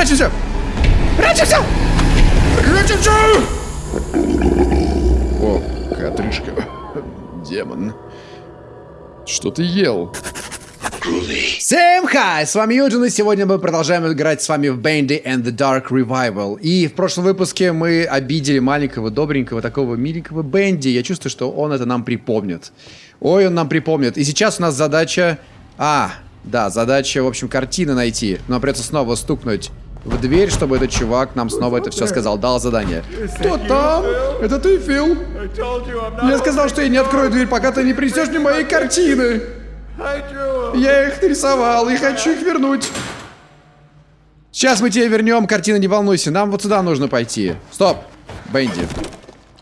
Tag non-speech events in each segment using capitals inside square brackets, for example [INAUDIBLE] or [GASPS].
Прячемся! Прячемся! Прячемся! О, отрыжка. Демон. Что ты ел? Всем хай! С вами Юджин, и сегодня мы продолжаем играть с вами в Bandy and the Dark Revival. И в прошлом выпуске мы обидели маленького, добренького, такого миленького Бенди. Я чувствую, что он это нам припомнит. Ой, он нам припомнит. И сейчас у нас задача... А, да, задача, в общем, картины найти. Нам придется снова стукнуть в дверь, чтобы этот чувак нам снова это все сказал, дал задание. Кто там? Это ты, Фил? Я сказал, что я не открою дверь, пока ты не принесешь мне мои картины. Я их нарисовал и хочу их вернуть. Сейчас мы тебе вернем картины, не волнуйся. Нам вот сюда нужно пойти. Стоп, Бенди.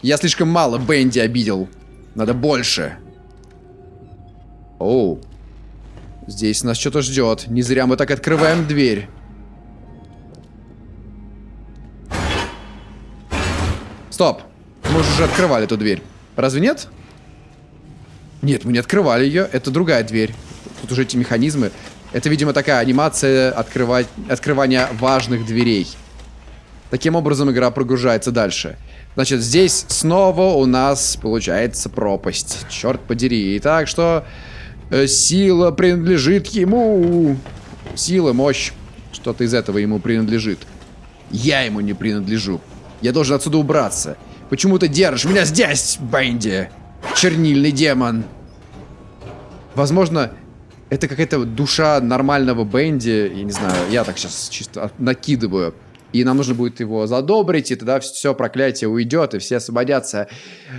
Я слишком мало Бенди обидел. Надо больше. Оу. Здесь нас что-то ждет. Не зря мы так открываем дверь. Стоп. Мы уже открывали эту дверь. Разве нет? Нет, мы не открывали ее. Это другая дверь. Тут уже эти механизмы. Это, видимо, такая анимация открывать, открывания важных дверей. Таким образом игра прогружается дальше. Значит, здесь снова у нас получается пропасть. Черт подери. Итак, что... Э, сила принадлежит ему. Сила, мощь. Что-то из этого ему принадлежит. Я ему не принадлежу. Я должен отсюда убраться. Почему ты держишь меня здесь, Бенди? Чернильный демон. Возможно, это какая-то душа нормального Бенди. Я не знаю, я так сейчас чисто накидываю. И нам нужно будет его задобрить, и тогда все проклятие уйдет, и все освободятся.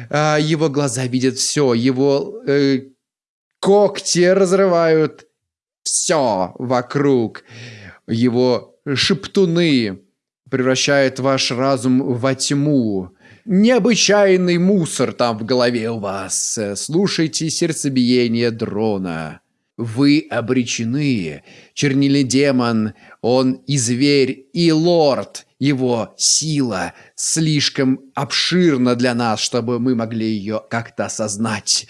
А, его глаза видят все, его э, когти разрывают все вокруг. Его шептуны превращают ваш разум во тьму. Необычайный мусор там в голове у вас. Слушайте сердцебиение дрона. Вы обречены. Чернильный демон, он и зверь, и лорд. Его сила слишком обширна для нас, чтобы мы могли ее как-то осознать.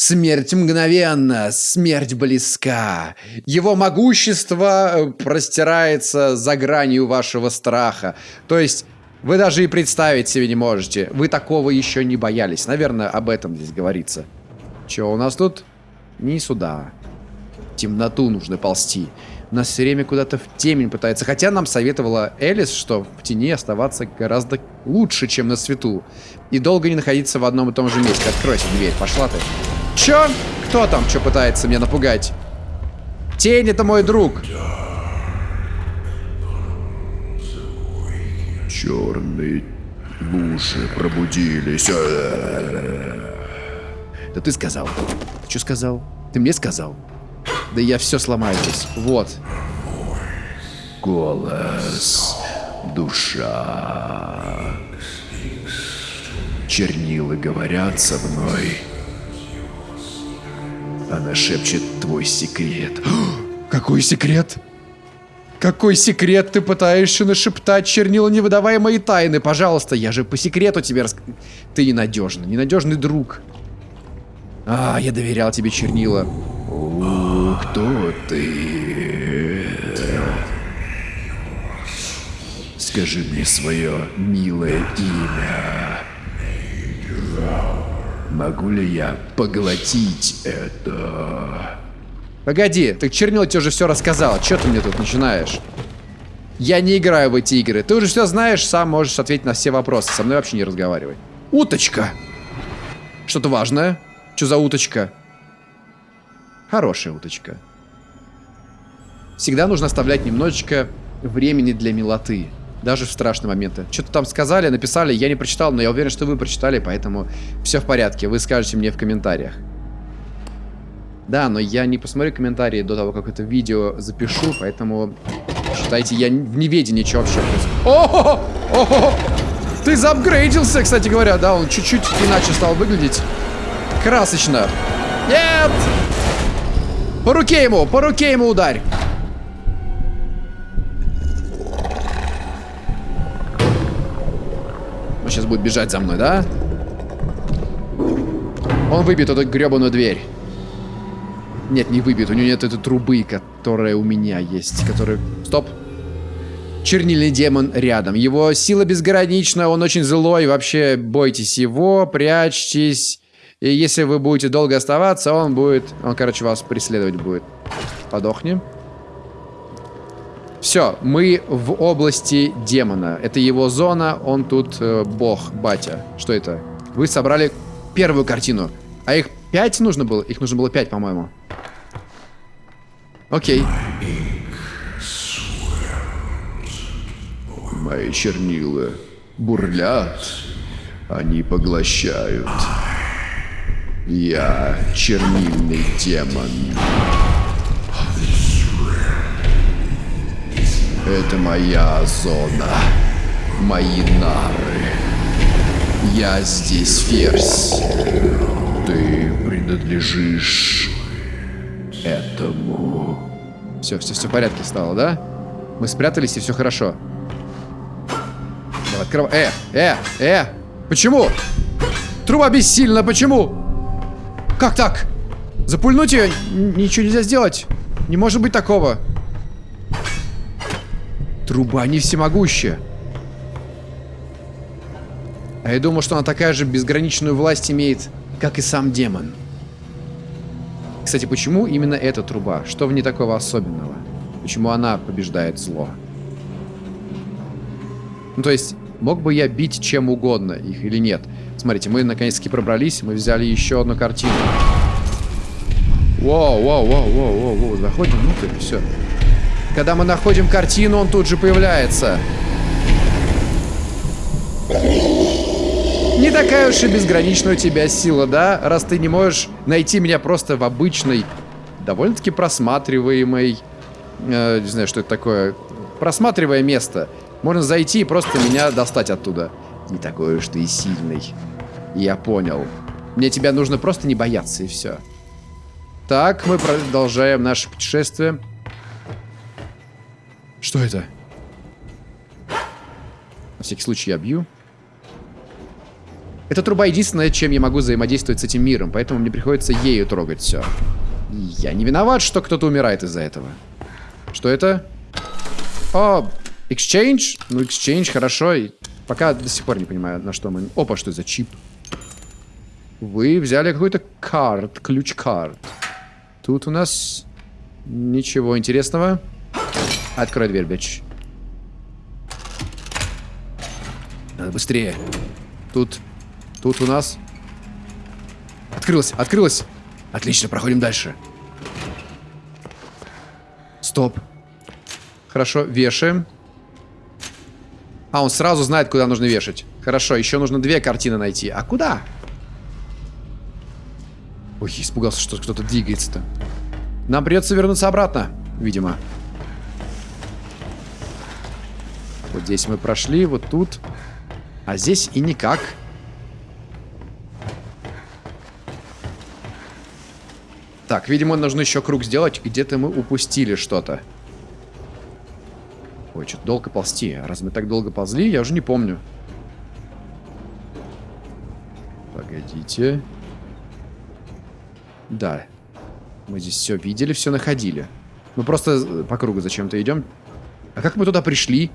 Смерть мгновенна, смерть близка. Его могущество э, простирается за гранью вашего страха. То есть вы даже и представить себе не можете. Вы такого еще не боялись. Наверное, об этом здесь говорится. Че у нас тут? Не сюда. темноту нужно ползти. Нас все время куда-то в темень пытается. Хотя нам советовала Элис, что в тени оставаться гораздо лучше, чем на свету. И долго не находиться в одном и том же месте. Откройся дверь, пошла ты. Чё? Кто там что пытается меня напугать? Тень это мой друг. Черные души пробудились. Да ты сказал. Ты что сказал? Ты мне сказал? Да я все сломаю здесь. Вот. Голос. Душа. Чернилы говорят со мной. Она шепчет твой секрет. [GASPS] Какой секрет? Какой секрет ты пытаешься нашептать, чернила, не выдавай мои тайны, пожалуйста. Я же по секрету тебе рас... Ты ненадежный, ненадежный друг. А, я доверял тебе, чернила. О, кто ты? Скажи мне свое милое имя. Могу ли я поглотить это? Погоди, так чернила тебе уже все рассказала. Че ты мне тут начинаешь? Я не играю в эти игры. Ты уже все знаешь, сам можешь ответить на все вопросы. Со мной вообще не разговаривай. Уточка! Что-то важное? Что за уточка? Хорошая уточка. Всегда нужно оставлять немножечко времени для милоты. Даже в страшные моменты. Что-то там сказали, написали, я не прочитал, но я уверен, что вы прочитали, поэтому все в порядке. Вы скажете мне в комментариях. Да, но я не посмотрю комментарии до того, как это видео запишу, поэтому считайте, я в неведении, что вообще происходит. О, -о, -о, Ты заапгрейдился, кстати говоря, да, он чуть-чуть иначе стал выглядеть. Красочно. Нет! По руке ему, по руке ему ударь. Он сейчас будет бежать за мной, да? Он выбьет эту гребаную дверь. Нет, не выбьет. У него нет этой трубы, которая у меня есть. Которая... Стоп. чернильный демон рядом. Его сила безгранична, он очень злой, вообще бойтесь его, прячьтесь. И если вы будете долго оставаться, он будет... Он, короче, вас преследовать будет. Подохни. Все, мы в области демона. Это его зона, он тут э, бог, батя. Что это? Вы собрали первую картину. А их пять нужно было? Их нужно было пять, по-моему. Окей. Мои чернила бурлят, они поглощают. Я чернильный демон. Это моя зона, мои нары. Я здесь ферзь. Ты принадлежишь этому. Все, все, все в порядке стало, да? Мы спрятались, и все хорошо. Давай, открывай. Э, э, э! Почему? Труба бессильна, почему? Как так? Запульнуть ее? Ничего нельзя сделать. Не может быть такого. Труба не всемогущая. А я думал, что она такая же безграничную власть имеет, как и сам демон. Кстати, почему именно эта труба? Что в ней такого особенного? Почему она побеждает зло? Ну, то есть, мог бы я бить чем угодно их или нет? Смотрите, мы наконец-таки пробрались, мы взяли еще одну картину. Воу, воу, воу, воу, воу, воу, заходим внутрь, все. Когда мы находим картину, он тут же появляется. Не такая уж и безграничная у тебя сила, да? Раз ты не можешь найти меня просто в обычной, довольно-таки просматриваемой... Э, не знаю, что это такое. Просматривая место. Можно зайти и просто меня достать оттуда. Не такой уж ты и сильный. Я понял. Мне тебя нужно просто не бояться, и все. Так, мы продолжаем наше путешествие. Что это? На всякий случай я бью. Эта труба единственное, чем я могу взаимодействовать с этим миром, поэтому мне приходится ею трогать все. Я не виноват, что кто-то умирает из-за этого. Что это? О, exchange? Ну, exchange, хорошо. Пока до сих пор не понимаю, на что мы... Опа, что за чип? Вы взяли какой-то карт, ключ-карт. Тут у нас ничего интересного. Открой дверь, бич. Надо быстрее. Тут Тут у нас... Открылось, открылось. Отлично, проходим дальше. Стоп. Хорошо, вешаем. А, он сразу знает, куда нужно вешать. Хорошо, еще нужно две картины найти. А куда? Ой, испугался, что кто-то двигается-то. Нам придется вернуться обратно, видимо. Вот здесь мы прошли, вот тут. А здесь и никак. Так, видимо, нужно еще круг сделать. Где-то мы упустили что-то. Ой, что-то долго ползти. Раз мы так долго ползли, я уже не помню. Погодите. Да. Мы здесь все видели, все находили. Мы просто по кругу зачем-то идем. А как мы туда пришли?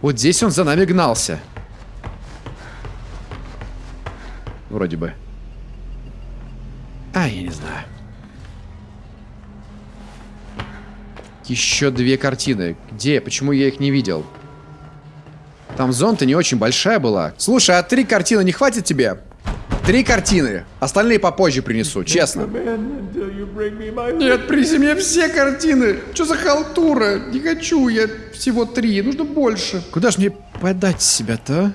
Вот здесь он за нами гнался. Вроде бы. А, я не знаю. Еще две картины. Где? Почему я их не видел? Там зона-то не очень большая была. Слушай, а три картины не хватит тебе? Три картины. Остальные попозже принесу, честно. Нет, принеси мне все картины. Что за халтура? Не хочу я всего три. Нужно больше. Куда же мне подать себя-то?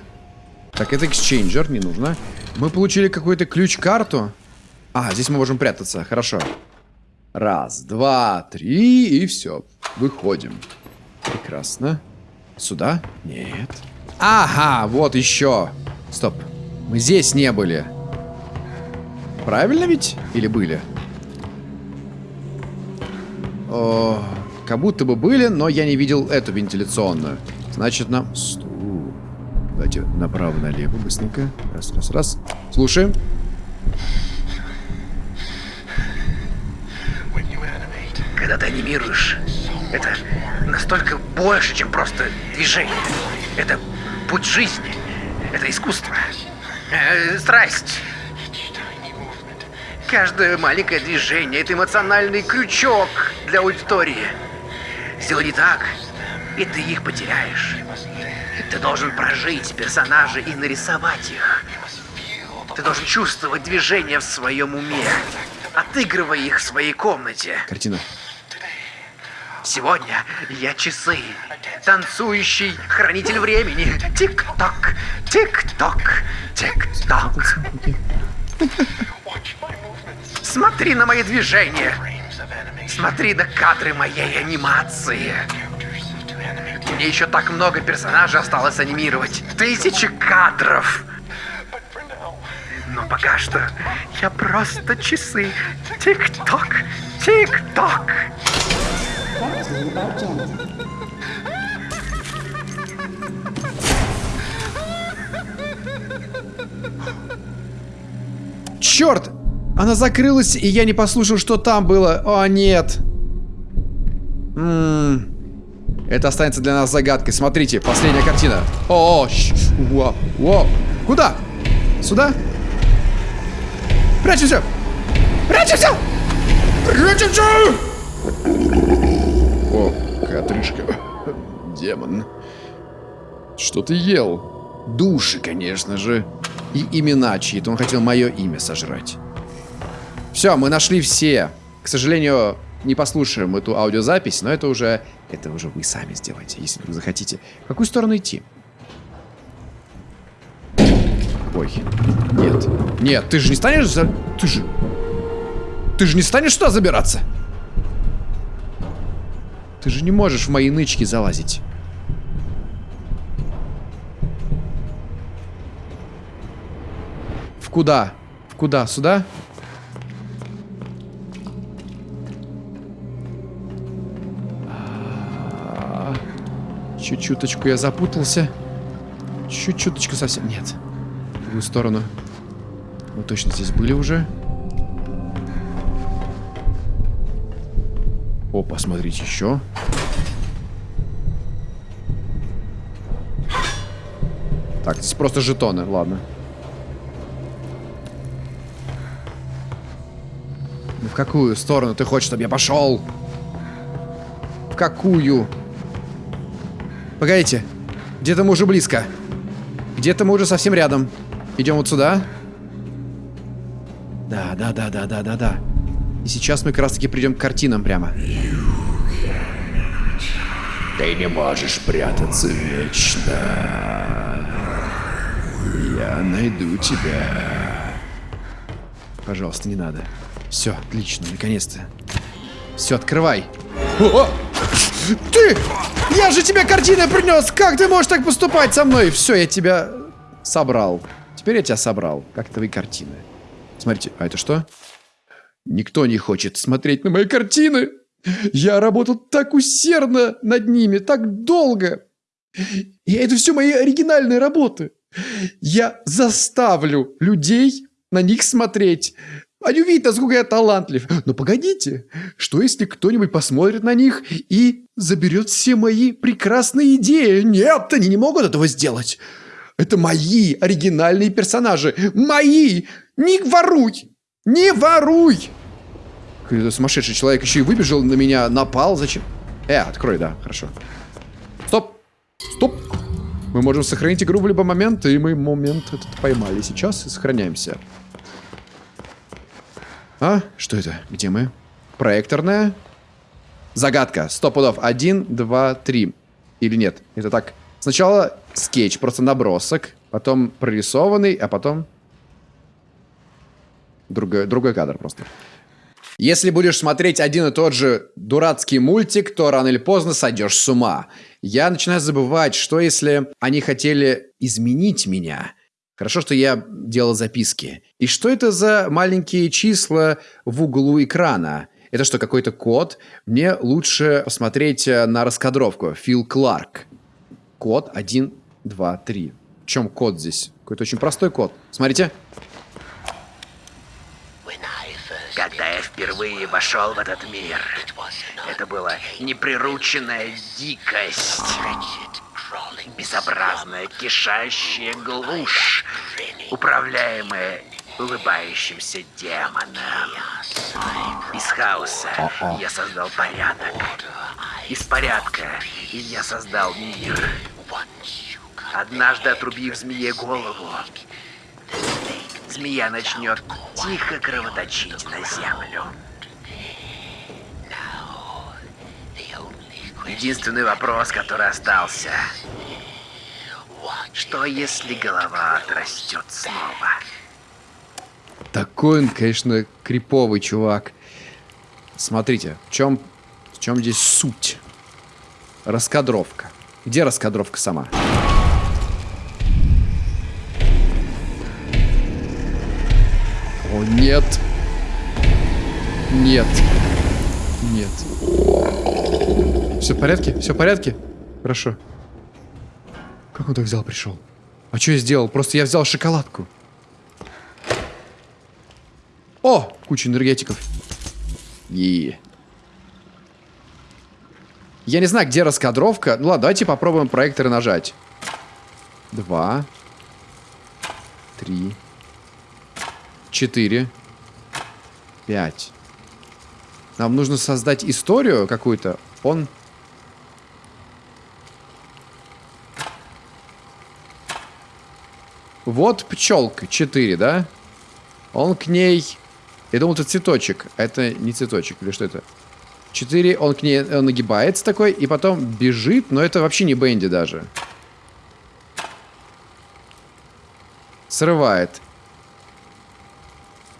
А? Так, это эксчейнджер, не нужно. Мы получили какой-то ключ-карту. А, здесь мы можем прятаться. Хорошо. Раз, два, три, и все. Выходим. Прекрасно. Сюда? Нет. Ага, вот еще. Стоп. Мы здесь не были. Правильно ведь? Или были? О, как будто бы были, но я не видел эту вентиляционную. Значит, нам... Давайте направо-налево быстренько. Раз, раз, раз. Слушаем. когда ты анимируешь, это настолько больше, чем просто движение. Это путь жизни. Это искусство. Э, страсть. Каждое маленькое движение — это эмоциональный крючок для аудитории. Сделай не так, и ты их потеряешь. Ты должен прожить персонажей и нарисовать их. Ты должен чувствовать движение в своем уме, отыгрывая их в своей комнате. Картина. Сегодня я часы. Танцующий хранитель времени. Тик-ток, тик-ток, тик-ток. Смотри на мои движения. Смотри на кадры моей анимации. Мне еще так много персонажей осталось анимировать. Тысячи кадров. Но пока что я просто часы. Тик-ток, тик-ток. Черт! Она закрылась, и я не послушал, что там было. О, нет. М Это останется для нас загадкой. Смотрите, последняя картина. О, Во, во. Куда? Сюда? Прячемся! Прячемся! Прячемся! О, Катришка. Демон. Что ты ел? Души, конечно же. И имена чьи-то. Он хотел мое имя сожрать. Все, мы нашли все. К сожалению, не послушаем эту аудиозапись, но это уже... Это уже вы сами сделаете, если вы захотите. В какую сторону идти? Ой, нет. Нет, ты же не станешь за... Ты же... Ты же не станешь туда забираться? Ты же не можешь в мои нычки залазить. В куда? В куда? Сюда? Чуть-чуточку я запутался. Чуть-чуточку совсем. Нет. В другую сторону. Мы точно здесь были уже. О, посмотрите еще. Так, здесь просто жетоны, ладно. Ну, в какую сторону ты хочешь, чтобы я пошел? В какую? Погодите. Где-то мы уже близко. Где-то мы уже совсем рядом. Идем вот сюда. Да, да, да, да, да, да, да. И сейчас мы как раз таки придем к картинам прямо. Ты не можешь прятаться вечно. Я найду тебя. Пожалуйста, не надо. Все, отлично, наконец-то. Все, открывай. О! Ты! Я же тебе картины принес! Как ты можешь так поступать со мной? Все, я тебя собрал. Теперь я тебя собрал. Как твои картины. Смотрите, а это что? Никто не хочет смотреть на мои картины. Я работал так усердно над ними, так долго. И это все мои оригинальные работы. Я заставлю людей на них смотреть. Они увидят, насколько я талантлив. Но погодите, что если кто-нибудь посмотрит на них и заберет все мои прекрасные идеи? Нет, они не могут этого сделать. Это мои оригинальные персонажи. Мои! Не воруй! Не воруй! Какой-то сумасшедший человек еще и выбежал на меня, напал. Зачем? Э, открой, да, хорошо. Стоп! Стоп! Мы можем сохранить игру в любой момент, и мы момент этот поймали сейчас и сохраняемся. А? Что это? Где мы? Проекторная. Загадка. Сто пудов. Один, два, три. Или нет? Это так. Сначала скетч, просто набросок. Потом прорисованный, а потом... Другой, другой кадр просто. Если будешь смотреть один и тот же дурацкий мультик, то рано или поздно сойдешь с ума. Я начинаю забывать, что если они хотели изменить меня. Хорошо, что я делал записки. И что это за маленькие числа в углу экрана? Это что, какой-то код? Мне лучше посмотреть э, на раскадровку. Фил Кларк. Код 1, 2, 3. В чем код здесь? Какой-то очень простой код. Смотрите. Когда я впервые вошел в этот мир, это была неприрученная дикость. Безобразная, кишащая глушь, управляемая улыбающимся демоном. Из хаоса я создал порядок. Из порядка я создал мир. Однажды отрубив змее голову, змея начнет тихо кровоточить на землю. Единственный вопрос, который остался. Что если голова отрастет снова? Такой он, конечно, криповый чувак. Смотрите, в чем, в чем здесь суть? Раскадровка. Где раскадровка сама? О, нет. Нет. Нет. Все в порядке? Все в порядке? Хорошо. Как он так взял, пришел? А что я сделал? Просто я взял шоколадку. О! Куча энергетиков. И. Я не знаю, где раскадровка. Ну ладно, давайте попробуем проекторы нажать. Два. Три. Четыре. Пять. Нам нужно создать историю какую-то. Он... Вот пчелка. Четыре, да? Он к ней... Я думал, это цветочек. Это не цветочек. Или что это? Четыре. Он к ней он нагибается такой. И потом бежит. Но это вообще не Бенди даже. Срывает.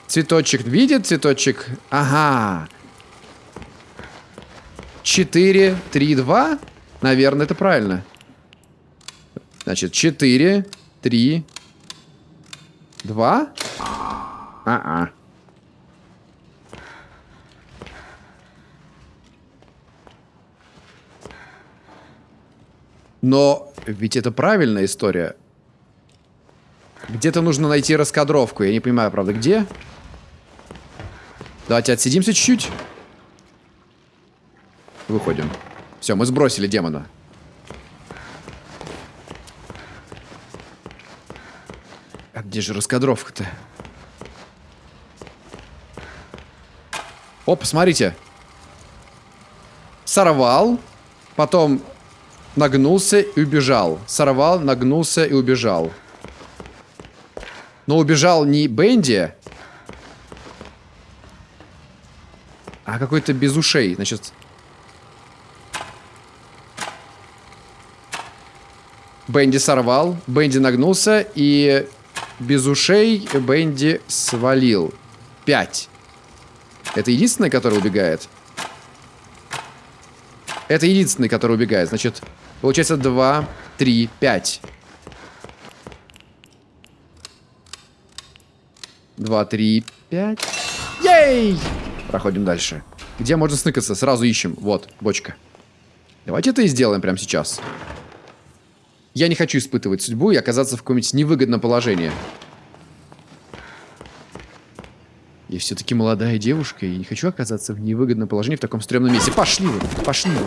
Цветочек видит? Цветочек. Ага. 4, 3, 2. Наверное, это правильно. Значит, 4, 3, 2. А-а. Но ведь это правильная история. Где-то нужно найти раскадровку. Я не понимаю, правда, где? Давайте отсидимся чуть-чуть. Выходим. Все, мы сбросили демона. Где же раскадровка-то? О, посмотрите. Сорвал, потом нагнулся и убежал. Сорвал, нагнулся и убежал. Но убежал не Бенди, а какой-то без ушей. Значит, Бенди сорвал, Бенди нагнулся и без ушей Бенди свалил. Пять. Это единственный, который убегает? Это единственный, который убегает. Значит, получается 2, 3, 5. 2, 3, 5. Ей! Проходим дальше. Где можно сныкаться? Сразу ищем. Вот, бочка. Давайте это и сделаем прямо сейчас. Я не хочу испытывать судьбу и оказаться в каком-нибудь невыгодном положении. Я все-таки молодая девушка и не хочу оказаться в невыгодном положении в таком стрёмном месте. Пошли вы, пошли вы.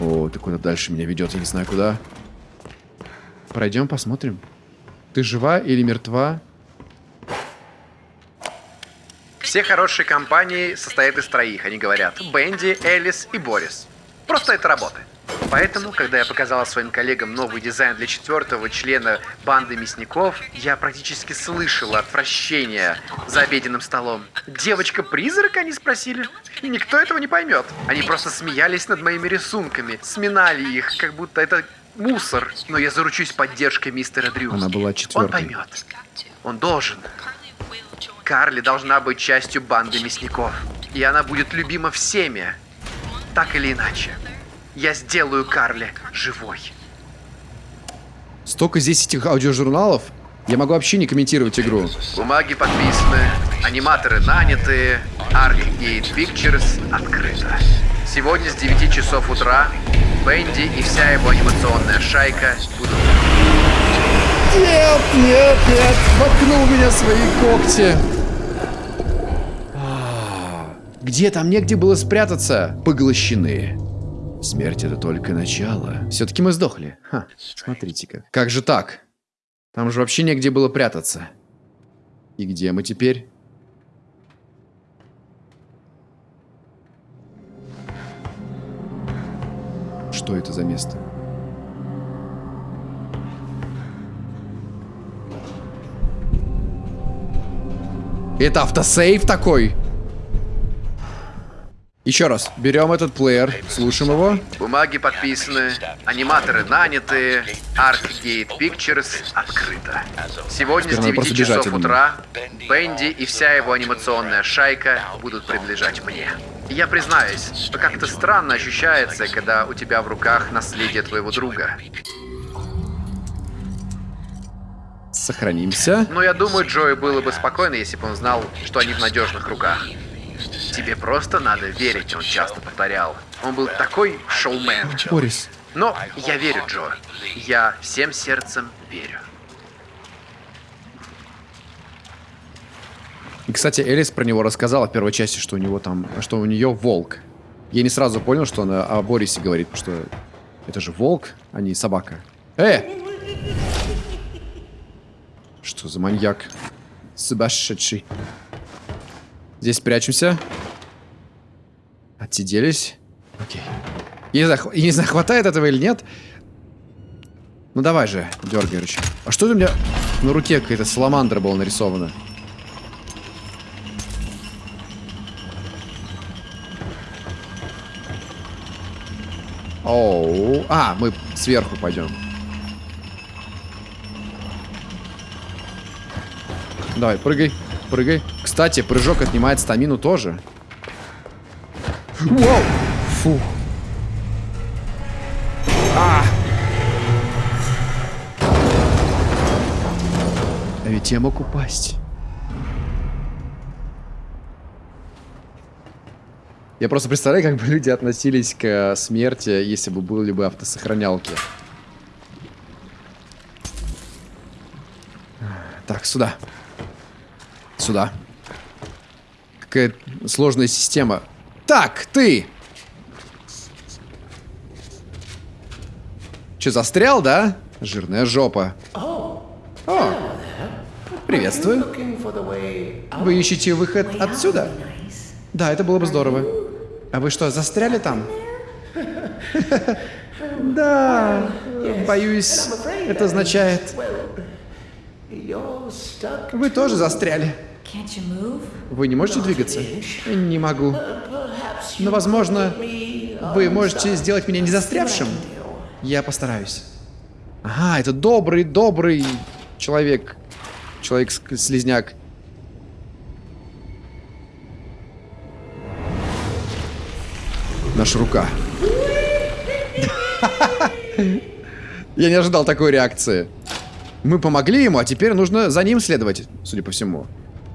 О, ты куда дальше меня ведет, я не знаю куда. Пройдем, посмотрим. Ты жива или мертва? Все хорошие компании состоят из троих, они говорят. Бенди, Элис и Борис. Просто это работа. Поэтому, когда я показала своим коллегам новый дизайн для четвертого члена банды мясников, я практически слышала отвращение за обеденным столом. Девочка-призрак, они спросили? И никто этого не поймет. Они просто смеялись над моими рисунками, сминали их, как будто это мусор. Но я заручусь поддержкой мистера Дрю. Она была Он четвертой. поймет. Он должен. Карли должна быть частью банды мясников. И она будет любима всеми. Так или иначе. Я сделаю Карли живой. Столько здесь этих аудиожурналов. Я могу вообще не комментировать игру. Бумаги подписаны, аниматоры наняты, Arcgate Pictures открыто. Сегодня с 9 часов утра Бенди и вся его анимационная шайка будут... Нет, нет, нет. Воткнул меня свои когти. Где там негде было спрятаться? Поглощены. Смерть это только начало. Все-таки мы сдохли. Ха, смотрите-ка. Как же так? Там же вообще негде было прятаться. И где мы теперь? Что это за место? Это автосейв такой? Еще раз, берем этот плеер, слушаем его. Бумаги подписаны, аниматоры наняты, Arcgate Pictures открыто. Сегодня Теперь с надо 9 просто бежать, часов утра Бенди и вся его анимационная шайка будут принадлежать мне. Я признаюсь, как-то странно ощущается, когда у тебя в руках наследие твоего друга. Сохранимся. Но я думаю, Джои было бы спокойно, если бы он знал, что они в надежных руках. Тебе просто надо верить, он часто повторял. Он был такой шоумен. Борис, Но я верю, Джо. Я всем сердцем верю. И, кстати, Элис про него рассказала в первой части, что у него там, что у нее волк. Я не сразу понял, что она о Борисе говорит, потому что это же волк, а не собака. Э! Что за маньяк? Сумасшедший. Здесь прячемся. Отсиделись. Окей. Я не, знаю, не знаю, этого или нет. Ну давай же, дергай рычаг. А что у меня на руке какая-то саламандра была нарисована? Оу. А, мы сверху пойдем. Давай, прыгай, прыгай. Кстати, прыжок отнимает стамину тоже. Вау! Фу. А! А ведь я мог упасть. Я просто представляю, как бы люди относились к э, смерти, если бы были бы автосохранялки. Так, сюда. Сюда. Какая сложная система. Так, ты! Че, застрял, да? Жирная жопа. О, приветствую. Вы ищете выход отсюда? Да, это было бы здорово. А вы что, застряли там? [LAUGHS] Да, боюсь, это означает... Вы тоже застряли. Вы не можете двигаться? Не могу. Но, возможно, вы можете сделать меня не застрявшим. Я постараюсь. Ага, это добрый, добрый человек. Человек-слизняк. Наша рука. [LAUGHS] Я не ожидал такой реакции. Мы помогли ему, а теперь нужно за ним следовать, судя по всему.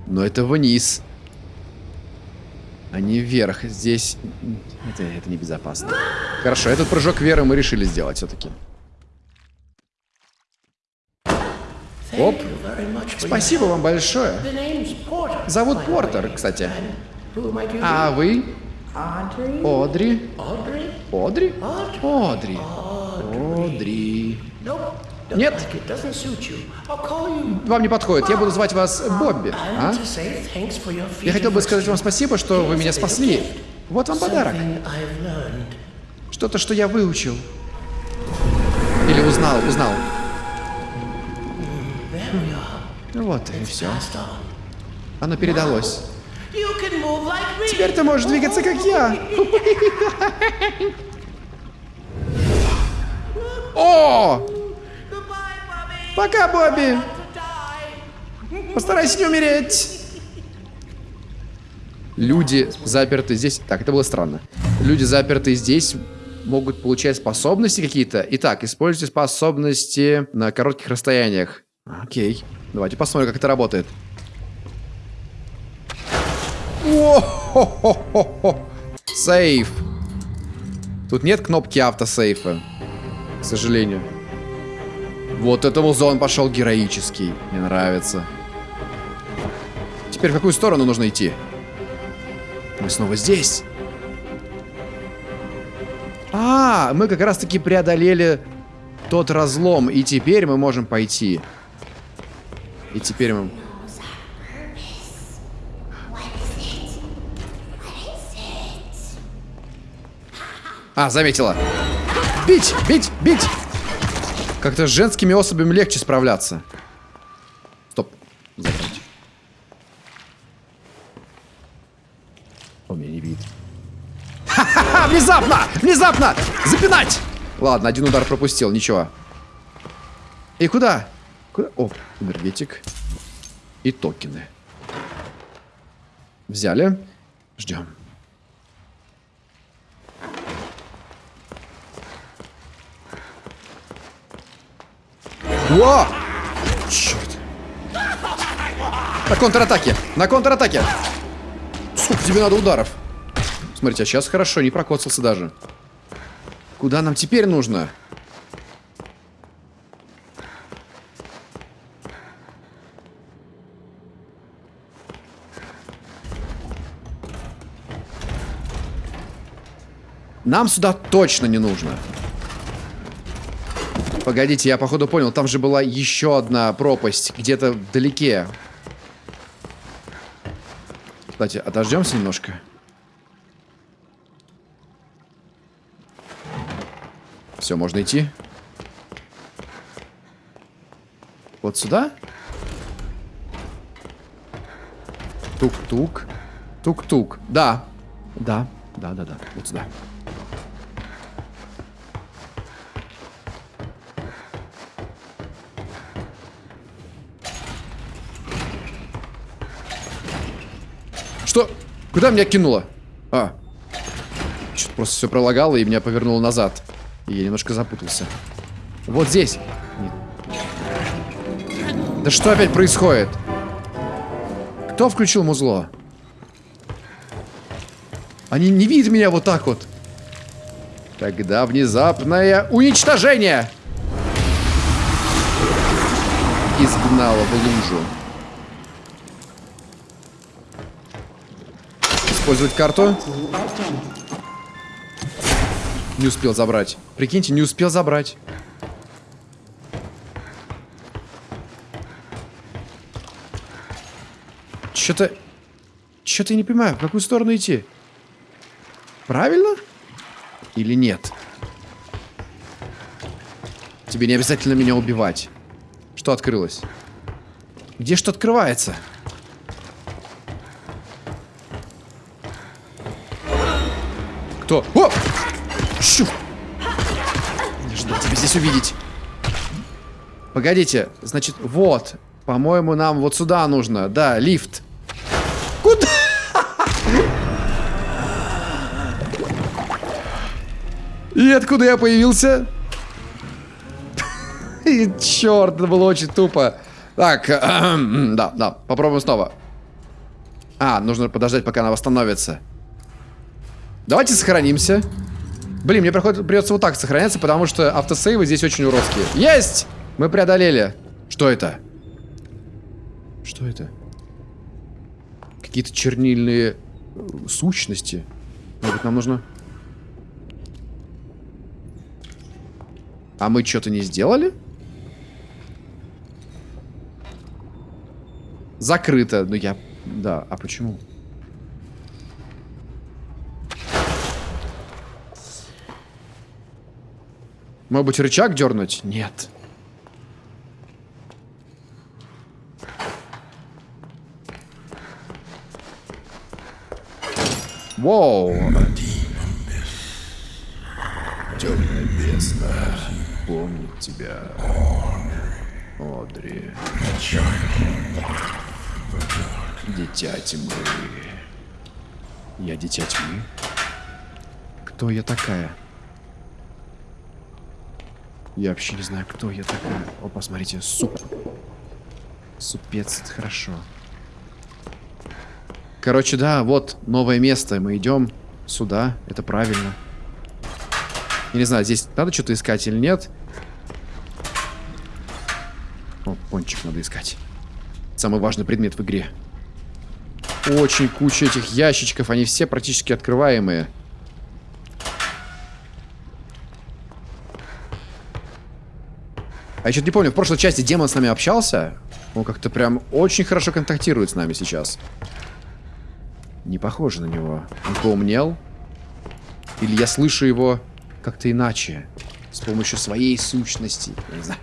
Но это вниз. А не вверх. Здесь... Это, это небезопасно. Хорошо, этот прыжок веры мы решили сделать все-таки. Оп. Спасибо вам большое. Зовут Портер, кстати. А вы? Одри. Одри? Одри. Одри. Нет, вам не подходит. Я буду звать вас Бобби. А? Я хотел бы сказать вам спасибо, что вы меня спасли. Вот вам подарок. Что-то, что я выучил. Или узнал, узнал. Ну Вот и все. Оно передалось. Теперь ты можешь двигаться, как я. [LAUGHS] О! Пока, Бобби. Постарайся не умереть. Люди заперты здесь... Так, это было странно. Люди заперты здесь могут получать способности какие-то. Итак, используйте способности на коротких расстояниях. Окей. Давайте посмотрим, как это работает. О-хо-хо-хо-хо. Сейф. Тут нет кнопки автосейфа. К сожалению. Вот это музон пошел героический. Мне нравится. Теперь в какую сторону нужно идти? Мы снова здесь. А, мы как раз-таки преодолели тот разлом, и теперь мы можем пойти. И теперь мы... А, заметила. Бить, бить, бить! Как-то с женскими особями легче справляться. Стоп. Забрать. Он меня не видит. Ха-ха-ха! Внезапно! Внезапно! Запинать! Ладно, один удар пропустил, ничего. И куда? Куда? О, энергетик. И токены. Взяли. Ждем. О! Черт. На контратаке! На контратаке! Сколько тебе надо ударов? Смотрите, а сейчас хорошо, не прокоцался даже. Куда нам теперь нужно? Нам сюда точно не нужно. Погодите, я походу понял, там же была еще одна пропасть, где-то вдалеке. Кстати, отождемся немножко. Все, можно идти. Вот сюда? Тук-тук. Тук-тук. Да. Да. Да, да, да. Вот сюда. Что? Куда меня кинуло? А. Что-то просто все пролагало и меня повернуло назад. И я немножко запутался. Вот здесь. Нет. Да что опять происходит? Кто включил музло? Они не видят меня вот так вот. Тогда внезапное уничтожение. Изгнало в лужу. Использовать карту. Не успел забрать. Прикиньте, не успел забрать. Что-то... Что-то я не понимаю, в какую сторону идти? Правильно? Или нет? Тебе не обязательно меня убивать. Что открылось? Где что открывается? Кто? О! Щу! Не ждал тебя здесь увидеть. Погодите, значит, вот. По-моему, нам вот сюда нужно. Да, лифт. Куда? И откуда я появился? И черт, это было очень тупо. Так, [CLEARS THROAT] да, да, попробуем снова. А, нужно подождать, пока она восстановится. Давайте сохранимся. Блин, мне приходится, придется вот так сохраняться, потому что автосейвы здесь очень уродские. Есть! Мы преодолели. Что это? Что это? Какие-то чернильные э, сущности. Может нам нужно... А мы что-то не сделали? Закрыто. Ну я... Да, а почему? Может быть, рычаг дернуть? Нет. Воу. Темная бездна помнит тебя. Одри. Дитя тьмы. Я дитя тьмы? Кто я такая? Я вообще не знаю, кто я такая. О, посмотрите, суп. Супец, это хорошо. Короче, да, вот новое место. Мы идем сюда. Это правильно. Я не знаю, здесь надо что-то искать или нет. О, пончик надо искать. Самый важный предмет в игре. очень куча этих ящичков. Они все практически открываемые. А я что-то не помню, в прошлой части демон с нами общался. Он как-то прям очень хорошо контактирует с нами сейчас. Не похоже на него. Он поумнел? Или я слышу его как-то иначе? С помощью своей сущности. Я не знаю.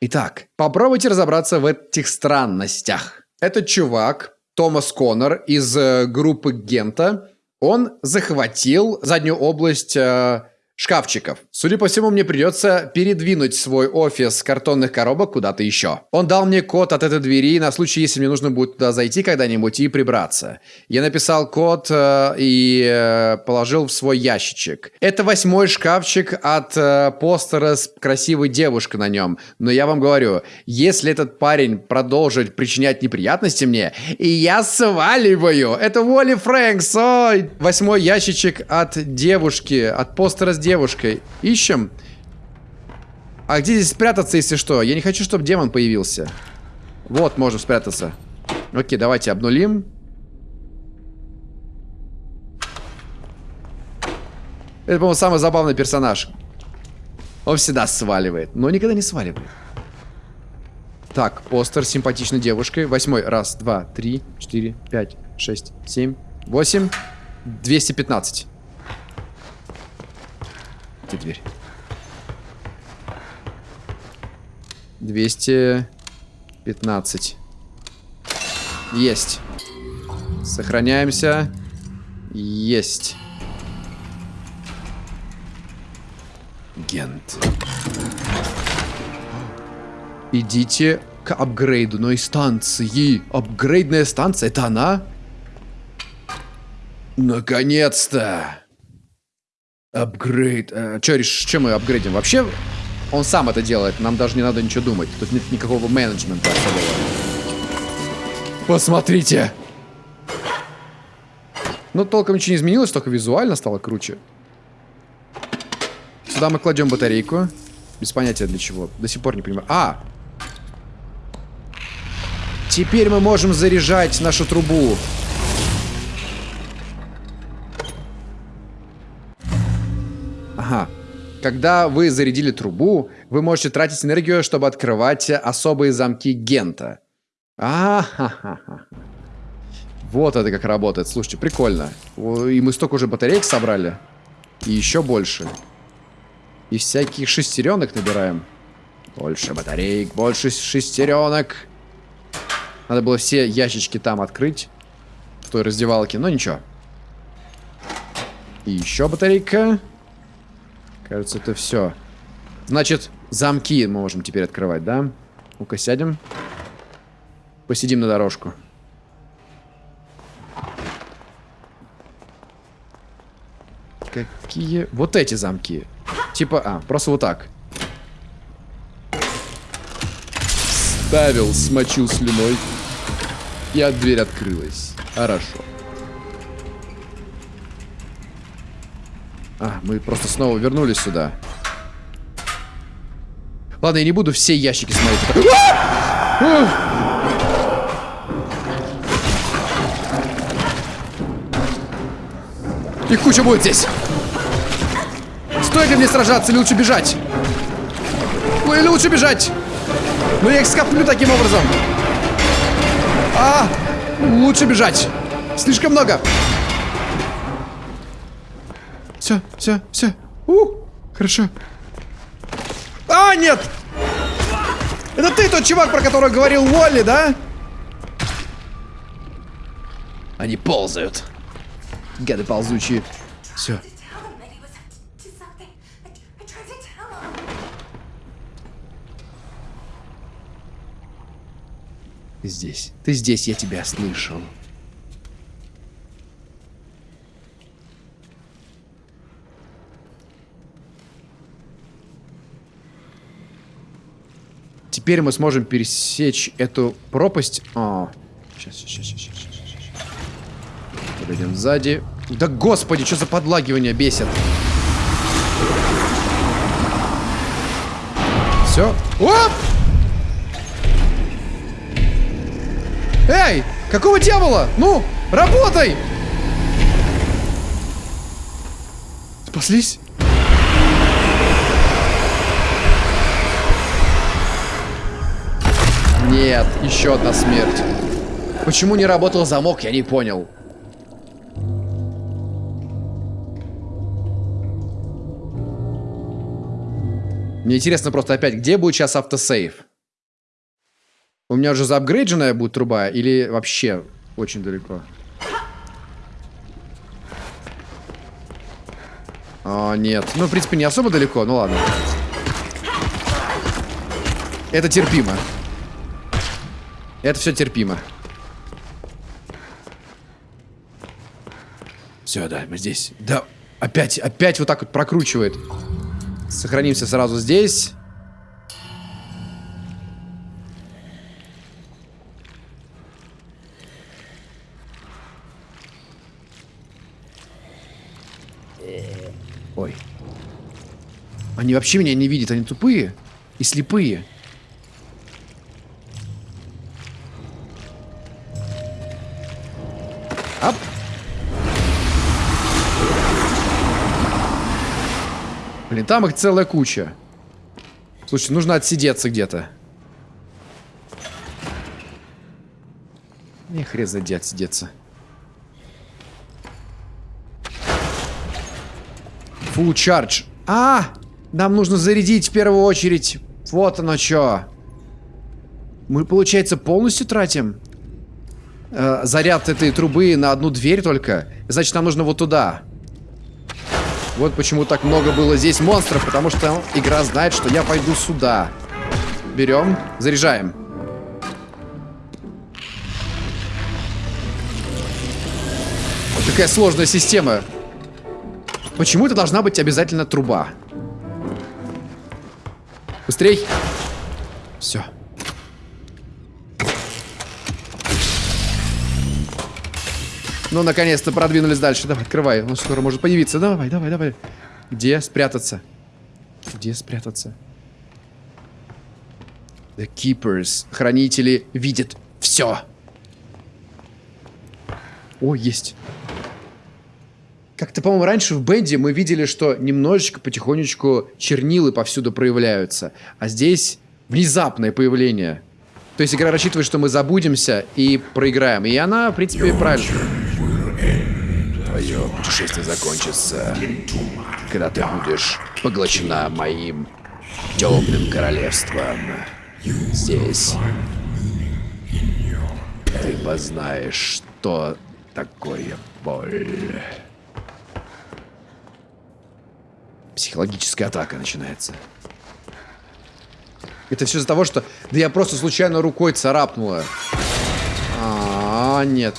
Итак, попробуйте разобраться в этих странностях. Этот чувак, Томас Коннор из э, группы Гента, он захватил заднюю область э, шкафчиков. Судя по всему, мне придется передвинуть свой офис картонных коробок куда-то еще. Он дал мне код от этой двери на случай, если мне нужно будет туда зайти когда-нибудь и прибраться. Я написал код э, и э, положил в свой ящичек. Это восьмой шкафчик от э, постера с красивой девушкой на нем. Но я вам говорю, если этот парень продолжит причинять неприятности мне, я сваливаю. Это Уолли Фрэнкс. Ой. Восьмой ящичек от девушки, от постера с девушкой. Ищем. А где здесь спрятаться, если что? Я не хочу, чтобы демон появился. Вот, можем спрятаться. Окей, давайте обнулим. Это, по-моему, самый забавный персонаж. Он всегда сваливает, но никогда не сваливает. Так, постер с симпатичной девушкой. Восьмой. Раз, два, три, четыре, пять, шесть, семь, восемь. 215. Где дверь? 215. Есть. Сохраняемся. Есть. Гент. Идите к апгрейдной станции. Апгрейдная станция, это она? Наконец-то! Апгрейд. А, Че. Чем мы апгрейдим? Вообще, он сам это делает. Нам даже не надо ничего думать. Тут нет никакого менеджмента. Посмотрите! Ну, толком ничего не изменилось, только визуально стало круче. Сюда мы кладем батарейку. Без понятия для чего. До сих пор не понимаю. А! Теперь мы можем заряжать нашу трубу. Когда вы зарядили трубу, вы можете тратить энергию, чтобы открывать особые замки Гента. А, ха ха ха Вот это как работает. Слушайте, прикольно. И мы столько уже батареек собрали. И еще больше. И всяких шестеренок набираем. Больше батареек, больше шестеренок. Надо было все ящички там открыть. В той раздевалке, но ничего. И еще батарейка. Кажется, это все. Значит, замки мы можем теперь открывать, да? Ну-ка, сядем. Посидим на дорожку. Какие... Вот эти замки. Типа, а, просто вот так. Ставил, смочил слюной. И от дверь открылась. Хорошо. А, мы просто снова вернулись сюда. Ладно, я не буду все ящики смотреть. Их куча будет здесь. Стоит ли мне сражаться или лучше бежать? Ну или лучше бежать? Ну я их скоплю таким образом. А, лучше бежать. Слишком много. Все, все, все. У, хорошо. А, нет! Это ты тот чувак, про которого говорил Уолли, да? Они ползают. Гады ползучие. Все. Здесь. Ты здесь, я тебя слышал. Теперь мы сможем пересечь эту пропасть. Сейчас, сейчас, сейчас, сейчас, сейчас. Подойдем сзади. Да господи, что за подлагивание бесит. Все. Оп! Эй, Какого дьявола? Ну, работай! Спаслись? Нет, еще одна смерть. Почему не работал замок, я не понял. Мне интересно просто опять, где будет сейчас автосейв? У меня уже заапгрейдженная будет труба или вообще очень далеко? А, нет. Ну, в принципе, не особо далеко, ну ладно. Это терпимо. Это все терпимо. Все, да, мы здесь. Да, опять, опять вот так вот прокручивает. Сохранимся сразу здесь. Ой. Они вообще меня не видят, они тупые и слепые. Ап. Блин, там их целая куча. Слушай, нужно отсидеться где-то. Не хрен знает, отсидеться. Full charge. А! Нам нужно зарядить в первую очередь. Вот оно что. Мы, получается, полностью тратим э, заряд этой трубы на одну дверь только. Значит, нам нужно вот туда. Вот почему так много было здесь монстров, потому что игра знает, что я пойду сюда. Берем, заряжаем. Какая сложная система. Почему это должна быть обязательно труба? Быстрей. Все. Ну, наконец-то продвинулись дальше. Давай, открывай. Он скоро может появиться. Давай, давай, давай. Где спрятаться? Где спрятаться? The Keepers. Хранители видят все. О, есть. Как-то, по-моему, раньше в Бенде мы видели, что немножечко, потихонечку чернилы повсюду проявляются. А здесь внезапное появление. То есть игра рассчитывает, что мы забудемся и проиграем. И она, в принципе, правильно. Твое путешествие закончится, когда ты будешь поглощена моим темным королевством. Здесь ты познаешь, что такое боль. Психологическая атака начинается. Это все из-за того, что... Да я просто случайно рукой царапнула. А, -а, -а нет.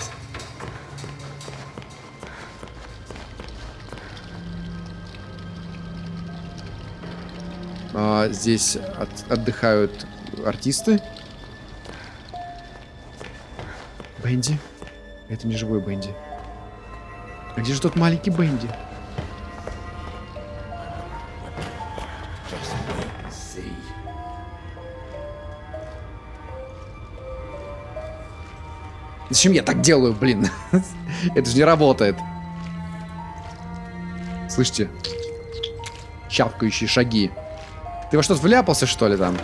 А, здесь от, отдыхают артисты. Бенди? Это не живой Бенди. А где же тот маленький Бенди? Зачем я так делаю, блин? [LAUGHS] Это же не работает. Слышите? Чавкающие шаги. Ты во что-то вляпался, что ли, там?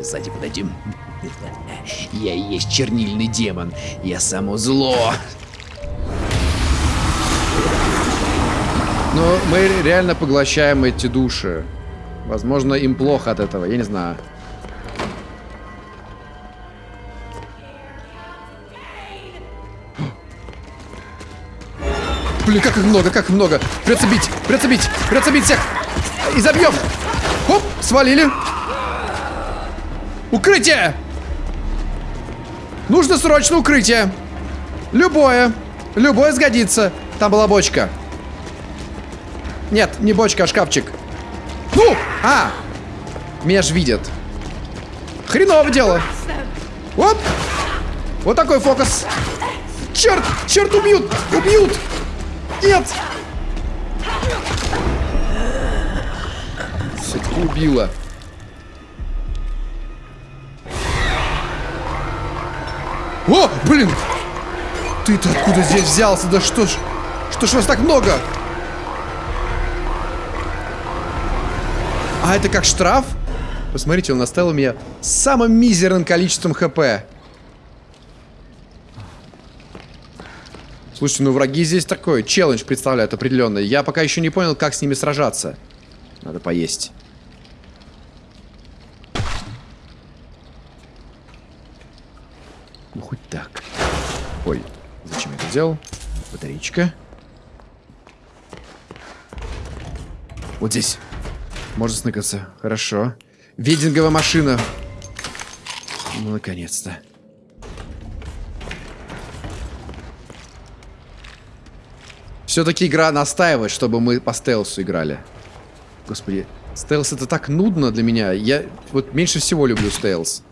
Сзади подойдем. Я и есть чернильный демон. Я само зло. Но мы реально поглощаем эти души. Возможно, им плохо от этого, я не знаю. Блин, как их много, как их много. Придется бить, придется бить, придется бить всех. И забьем. Оп, свалили. Укрытие! Нужно срочно укрытие. Любое. Любое сгодится. Там была бочка. Нет, не бочка, а шкафчик. Ну! А! Меня ж видят. Хреново дело. Оп! Вот такой фокус. Черт! Черт, убьют! Убьют! Нет! Все-таки убила. О, блин! Ты-то откуда здесь взялся? Да что ж... Что ж вас так много? А это как штраф? Посмотрите, он оставил меня самым мизерным количеством хп. Слушайте, ну враги здесь такой челлендж представляют определенный. Я пока еще не понял, как с ними сражаться. Надо поесть. Ну, хоть так. Ой, зачем я это сделал? Батарейка. Вот здесь. Можно сныкаться. Хорошо. Вединговая машина. Ну, наконец-то. Все-таки игра настаивает, чтобы мы по стелсу играли. Господи, стелс это так нудно для меня. Я вот меньше всего люблю стелс.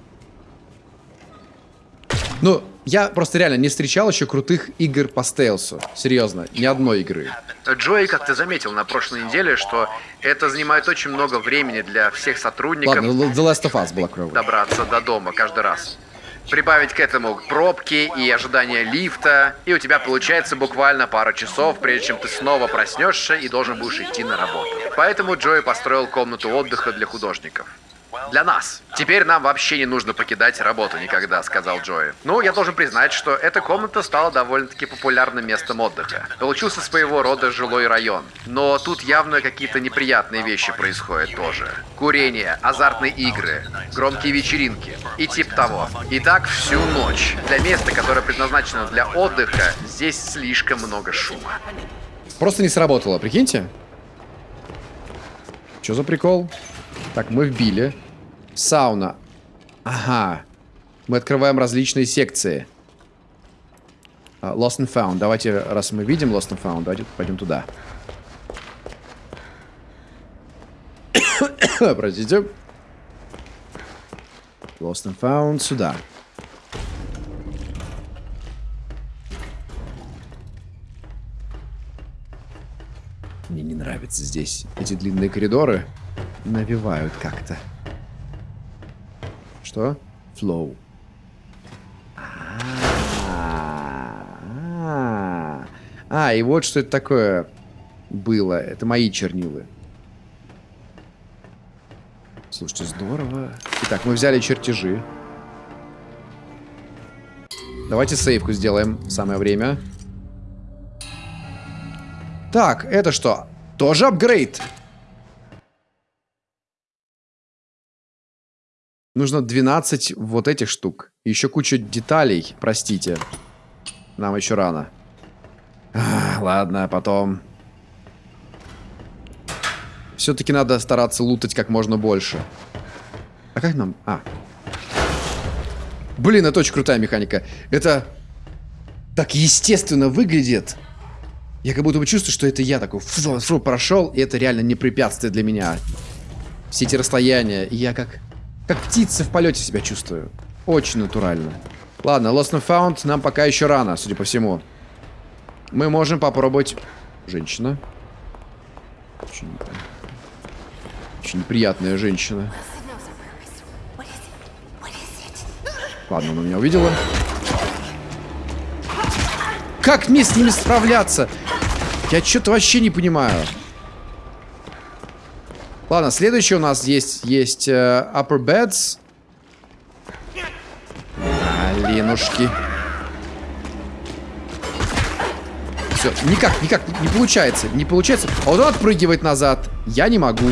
Ну, я просто реально не встречал еще крутых игр по стелсу. Серьезно, ни одной игры. Джои, как ты заметил на прошлой неделе, что это занимает очень много времени для всех сотрудников Ладно, The Last of Us была клевая. добраться до дома каждый раз. Прибавить к этому пробки и ожидание лифта, и у тебя получается буквально пара часов, прежде чем ты снова проснешься и должен будешь идти на работу. Поэтому Джои построил комнату отдыха для художников. Для нас. Теперь нам вообще не нужно покидать работу никогда, сказал Джои. Ну, я должен признать, что эта комната стала довольно-таки популярным местом отдыха. Получился своего рода жилой район. Но тут явно какие-то неприятные вещи происходят тоже. Курение, азартные игры, громкие вечеринки и тип того. И так всю ночь. Для места, которое предназначено для отдыха, здесь слишком много шума. Просто не сработало, прикиньте. Что за прикол? Так, мы вбили. Сауна. Ага. Мы открываем различные секции. А, Lost and Found. Давайте, раз мы видим Lost and Found, давайте пойдем туда. [COUGHS] Простите. Lost and Found сюда. Мне не нравится здесь. Эти длинные коридоры навевают как-то. Что? Flow. А, А, и вот что это такое было. Это мои чернилы. Слушайте, здорово. Итак, мы взяли чертежи. Давайте сейвку сделаем. Самое время. Так, это что? Тоже апгрейд. Нужно 12 вот этих штук. Еще куча деталей, простите. Нам еще рано. А, ладно, потом. Все-таки надо стараться лутать как можно больше. А как нам... А. Блин, это очень крутая механика. Это так естественно выглядит. Я как будто бы чувствую, что это я такой фу, фу, прошел, и это реально не препятствие для меня. Все эти расстояния. И я как... Как птица в полете себя чувствую. Очень натурально. Ладно, Lost and Found нам пока еще рано, судя по всему. Мы можем попробовать... Женщина. Очень, очень неприятная женщина. Ладно, она меня увидела. Как мне с ними справляться? Я что-то вообще не понимаю. Ладно, следующий у нас есть, есть э, Upper Beds. Алинушки. Все, никак, никак, не получается, не получается. А вот он отпрыгивает назад. Я не могу.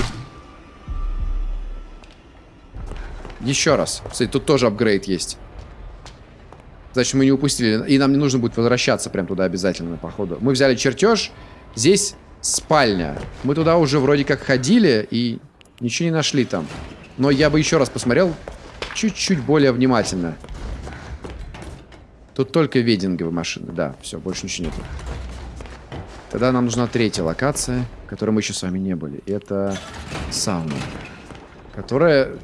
Еще раз. Кстати, тут тоже апгрейд есть. Значит, мы не упустили. И нам не нужно будет возвращаться прям туда обязательно, походу. Мы взяли чертеж. Здесь спальня. Мы туда уже вроде как ходили и ничего не нашли там. Но я бы еще раз посмотрел чуть-чуть более внимательно. Тут только вединговые машины. Да, все, больше ничего нету. Тогда нам нужна третья локация, в которой мы еще с вами не были. Это сауна. Которая...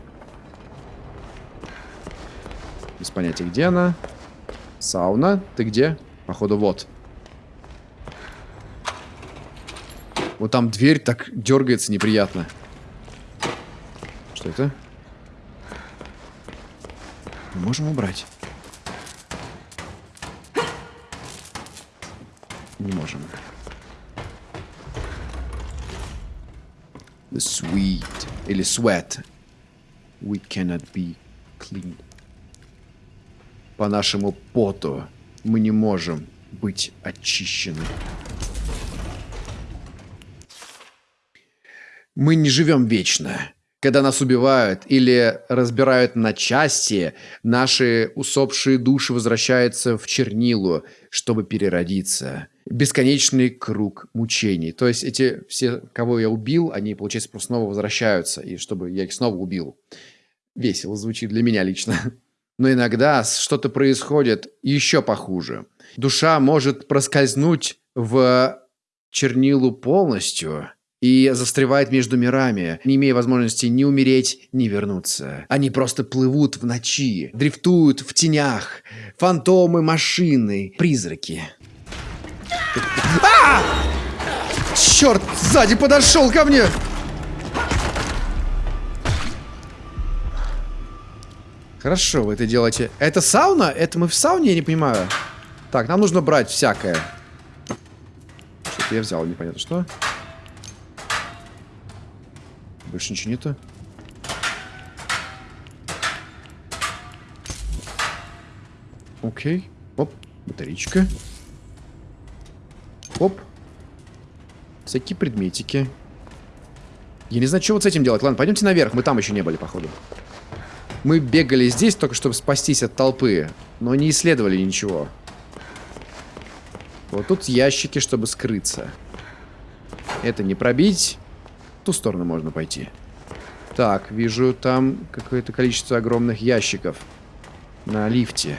Без понятия, где она. Сауна. Ты где? Походу, вот. Вот там дверь так дергается неприятно. Что это? Мы можем убрать. Не можем. The sweet. Или sweat. We cannot be clean. По нашему поту мы не можем быть очищены. Мы не живем вечно. Когда нас убивают или разбирают на части, наши усопшие души возвращаются в чернилу, чтобы переродиться. Бесконечный круг мучений. То есть эти все, кого я убил, они, получается, просто снова возвращаются, и чтобы я их снова убил. Весело звучит для меня лично. [LAUGHS] Но иногда что-то происходит еще похуже. Душа может проскользнуть в чернилу полностью и застревает между мирами, не имея возможности ни умереть, ни вернуться. Они просто плывут в ночи, дрифтуют в тенях, фантомы, машины, призраки. А! Черт, сзади подошел ко мне! Хорошо, вы это делаете. Это сауна? Это мы в сауне, я не понимаю. Так, нам нужно брать всякое. Что-то я взял, непонятно что. Больше ничего нету. Окей. Оп, батарейка. Оп. Всякие предметики. Я не знаю, что вот с этим делать. Ладно, пойдемте наверх. Мы там еще не были, походу. Мы бегали здесь только, чтобы спастись от толпы. Но не исследовали ничего. Вот тут ящики, чтобы скрыться. Это не пробить. Ту сторону можно пойти. Так, вижу там какое-то количество огромных ящиков. На лифте.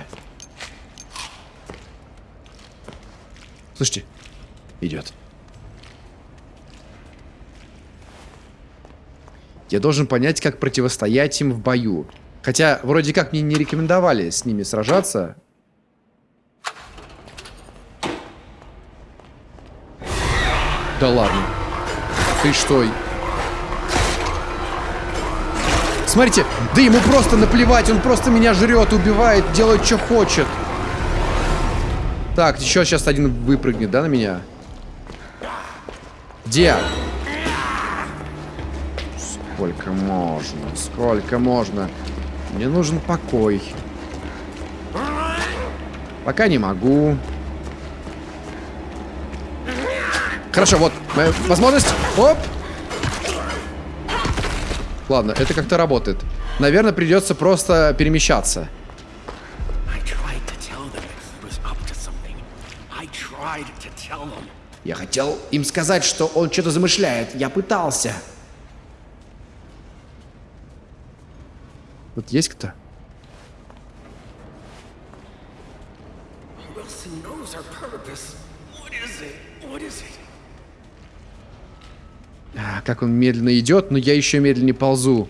Слушайте, идет. Я должен понять, как противостоять им в бою. Хотя, вроде как, мне не рекомендовали с ними сражаться. Да ладно. Ты что? Смотрите, да ему просто наплевать, он просто меня жрет, убивает, делает, что хочет. Так, еще сейчас один выпрыгнет, да, на меня? Где? Сколько можно? Сколько можно? Мне нужен покой. Пока не могу. Хорошо, вот моя возможность. Оп! Ладно, это как-то работает. Наверное, придется просто перемещаться. Я хотел им сказать, что он что-то замышляет. Я пытался. Вот есть кто? А, как он медленно идет, но я еще медленнее ползу.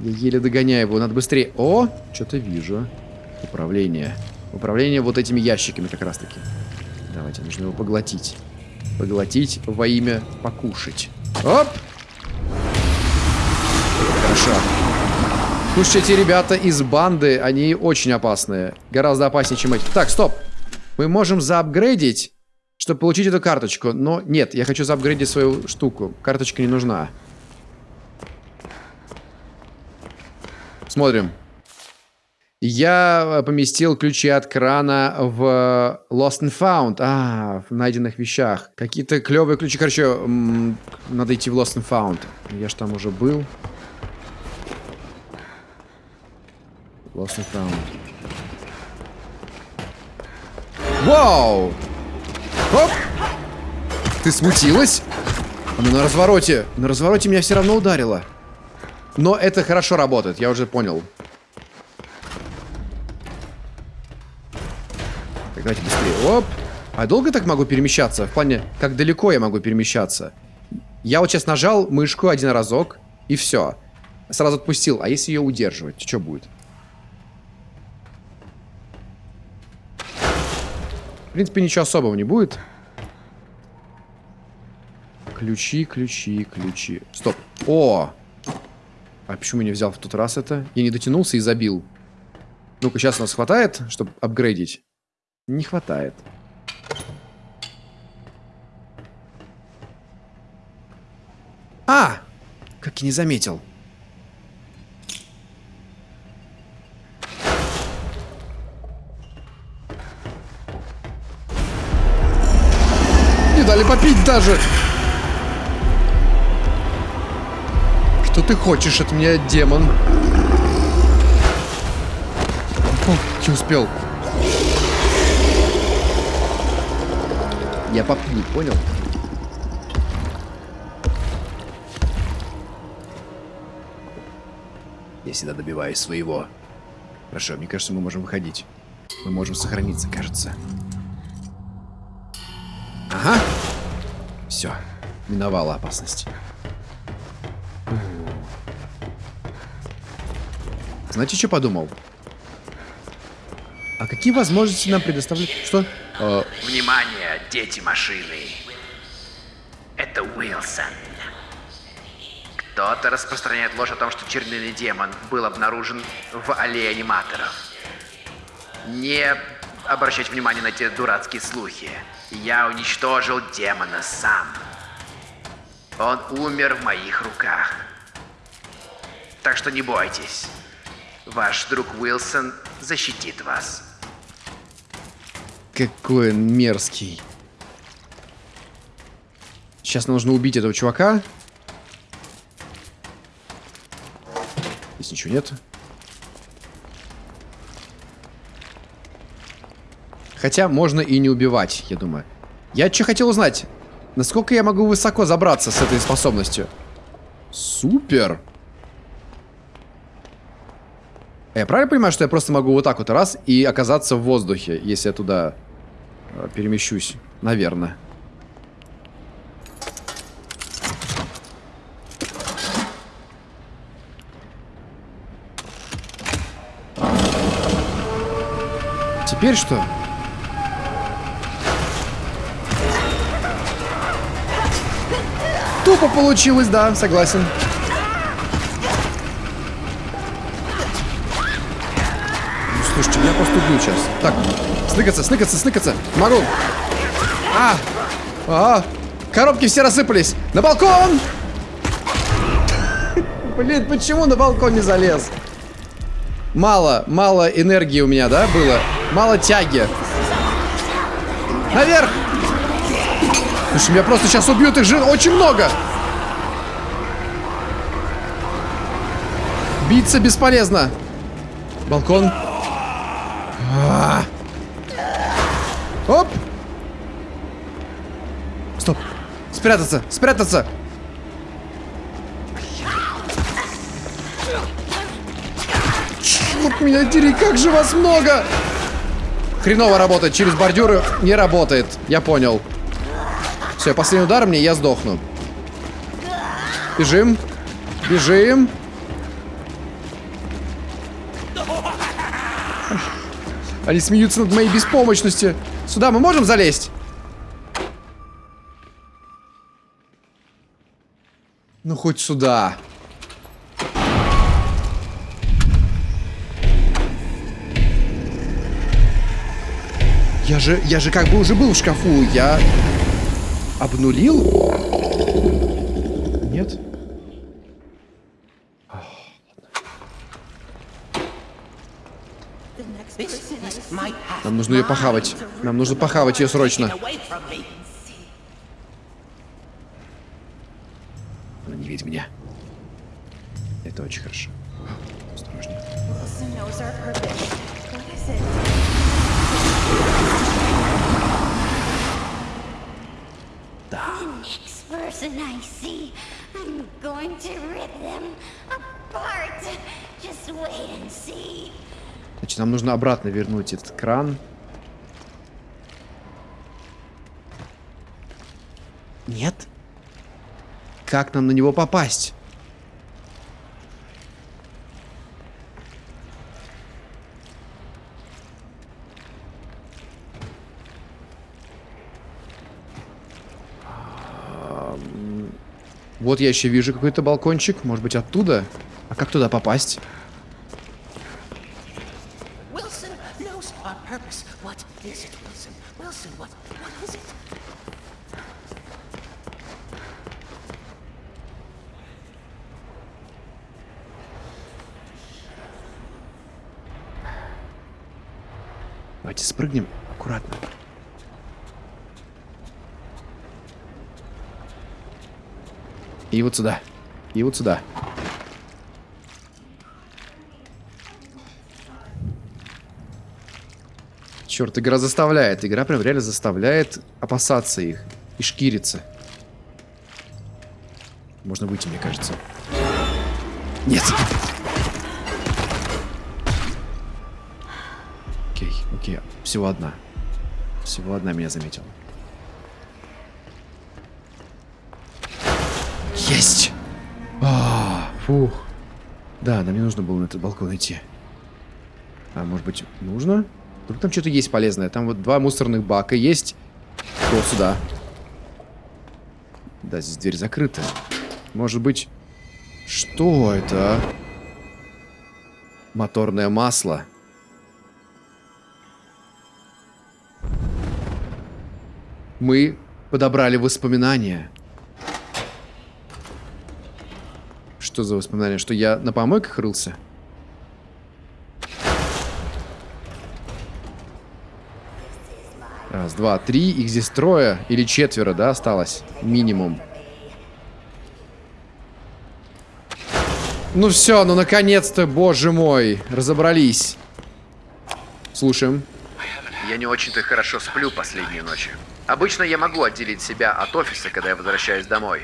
Я еле догоняю его, надо быстрее. О, что-то вижу. Управление. Управление вот этими ящиками как раз таки. Давайте, нужно его поглотить. Поглотить во имя покушать. Оп! Хорошо. Слушайте, ребята из банды, они очень опасные. Гораздо опаснее, чем эти. Так, стоп. Мы можем заапгрейдить, чтобы получить эту карточку. Но нет, я хочу заапгрейдить свою штуку. Карточка не нужна. Смотрим. Я поместил ключи от крана в Lost and Found. А, в найденных вещах. Какие-то клевые ключи. Короче, надо идти в Lost and Found. Я ж там уже был. Lost and found. Вау! Оп! Ты смутилась? Она на развороте. На развороте меня все равно ударило. Но это хорошо работает, я уже понял. Так, давайте быстрее. Оп! А долго так могу перемещаться? В плане, как далеко я могу перемещаться? Я вот сейчас нажал мышку один разок, и все. Сразу отпустил. А если ее удерживать, что будет? В принципе, ничего особого не будет. Ключи, ключи, ключи. Стоп. О! А почему я не взял в тот раз это? Я не дотянулся и забил. Ну-ка, сейчас нас хватает, чтобы апгрейдить? Не хватает. А! Как и не заметил. Даже. Что ты хочешь от меня, демон? О, не успел. Я попью, понял? Я всегда добиваюсь своего. Хорошо, мне кажется, мы можем выходить. Мы можем сохраниться, кажется. Ага. Все. Миновала опасность. Знаете, что подумал? А какие возможности нам предоставляют? Что? Э, Внимание, дети машины. Это Уилсон. Кто-то распространяет ложь о том, что чернильный демон был обнаружен в аллее аниматоров. Не обращать внимания на эти дурацкие слухи. Я уничтожил демона сам. Он умер в моих руках. Так что не бойтесь. Ваш друг Уилсон защитит вас. какой он мерзкий. Сейчас нужно убить этого чувака. Здесь ничего нет. Хотя можно и не убивать, я думаю. Я что хотел узнать? Насколько я могу высоко забраться с этой способностью? Супер! А Я правильно понимаю, что я просто могу вот так вот раз и оказаться в воздухе, если я туда э, перемещусь? Наверное. Теперь что? Тупо получилось, да, согласен. Ну, слушайте, меня просто убьют сейчас. Так, сныкаться, сныкаться, сныкаться. Могу. А! А! Коробки все рассыпались. На балкон! [LAUGHS] Блин, почему на балкон не залез? Мало, мало энергии у меня, да, было? Мало тяги. Наверх! Слушай, меня просто сейчас убьют, их же очень много. Биться бесполезно. Балкон. А. Оп! Стоп! Спрятаться! Спрятаться! Черт меня дери, как же вас много! Хреново работает, через бордюры не работает. Я понял. Все, последний удар мне, я сдохну. Бежим. Бежим. Они смеются над моей беспомощностью. Сюда мы можем залезть? Ну, хоть сюда. Я же, я же как бы уже был в шкафу. Я обнулил? Нет? Нам нужно ее похавать. Нам нужно похавать ее срочно. Она не видит меня. Это очень хорошо. Осторожнее. See, I'm going to rip them apart. Just wait and see. Значит, нам нужно обратно вернуть этот кран. Нет? Как нам на него попасть? Вот я еще вижу какой-то балкончик. Может быть, оттуда? А как туда попасть? What is it, Wilson? Wilson, what, what is it? Давайте спрыгнем аккуратно. И вот сюда. И вот сюда. Черт, игра заставляет. Игра прям реально заставляет опасаться их. И шкириться. Можно выйти, мне кажется. Нет. Окей, окей. Всего одна. Всего одна меня заметила. Есть! А, фух. Да, нам не нужно было на этот балкон идти. А может быть, нужно? Вдруг там что-то есть полезное. Там вот два мусорных бака есть. Вот сюда. Да, здесь дверь закрыта. Может быть... Что это? а? Моторное масло. Мы подобрали воспоминания. Что за воспоминания? Что я на помойках рылся? Два, три. Их здесь трое или четверо, да, осталось? Минимум. Ну все, ну наконец-то, боже мой, разобрались. Слушаем. Я не очень-то хорошо сплю последние ночи. Обычно я могу отделить себя от офиса, когда я возвращаюсь домой.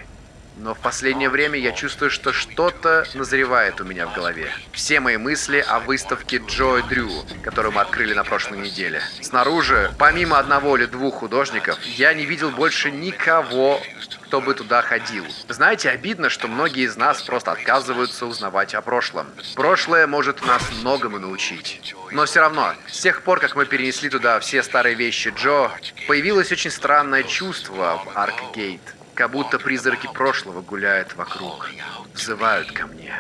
Но в последнее время я чувствую, что что-то назревает у меня в голове. Все мои мысли о выставке Джо Дрю, которую мы открыли на прошлой неделе. Снаружи, помимо одного или двух художников, я не видел больше никого, кто бы туда ходил. Знаете, обидно, что многие из нас просто отказываются узнавать о прошлом. Прошлое может нас многому научить. Но все равно, с тех пор, как мы перенесли туда все старые вещи Джо, появилось очень странное чувство в Аркгейт. Как будто призраки прошлого гуляют вокруг, взывают ко мне.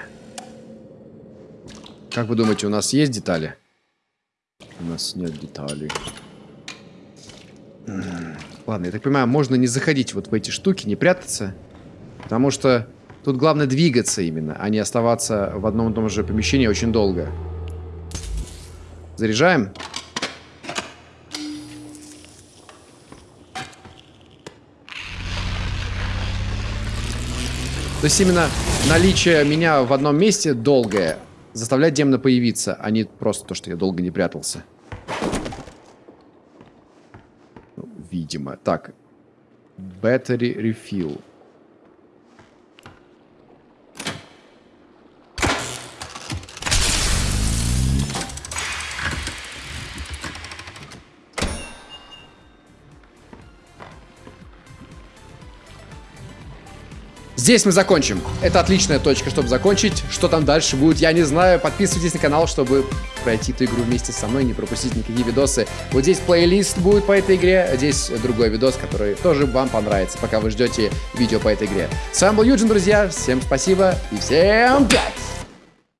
Как вы думаете, у нас есть детали? У нас нет деталей. Ладно, я так понимаю, можно не заходить вот в эти штуки, не прятаться. Потому что тут главное двигаться именно, а не оставаться в одном и том же помещении очень долго. Заряжаем. То есть именно наличие меня в одном месте долгое заставляет демона появиться, а не просто то, что я долго не прятался. Ну, Видимо. Так. Battery refill. Здесь мы закончим. Это отличная точка, чтобы закончить. Что там дальше будет, я не знаю. Подписывайтесь на канал, чтобы пройти эту игру вместе со мной, не пропустить никакие видосы. Вот здесь плейлист будет по этой игре, а здесь другой видос, который тоже вам понравится, пока вы ждете видео по этой игре. С вами был Юджин, друзья. Всем спасибо и всем пять!